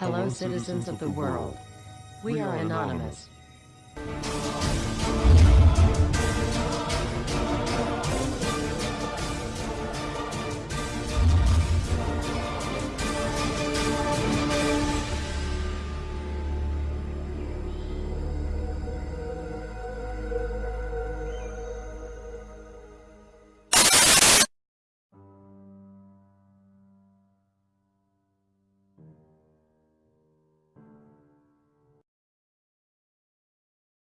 Hello, citizens of the world. We are anonymous.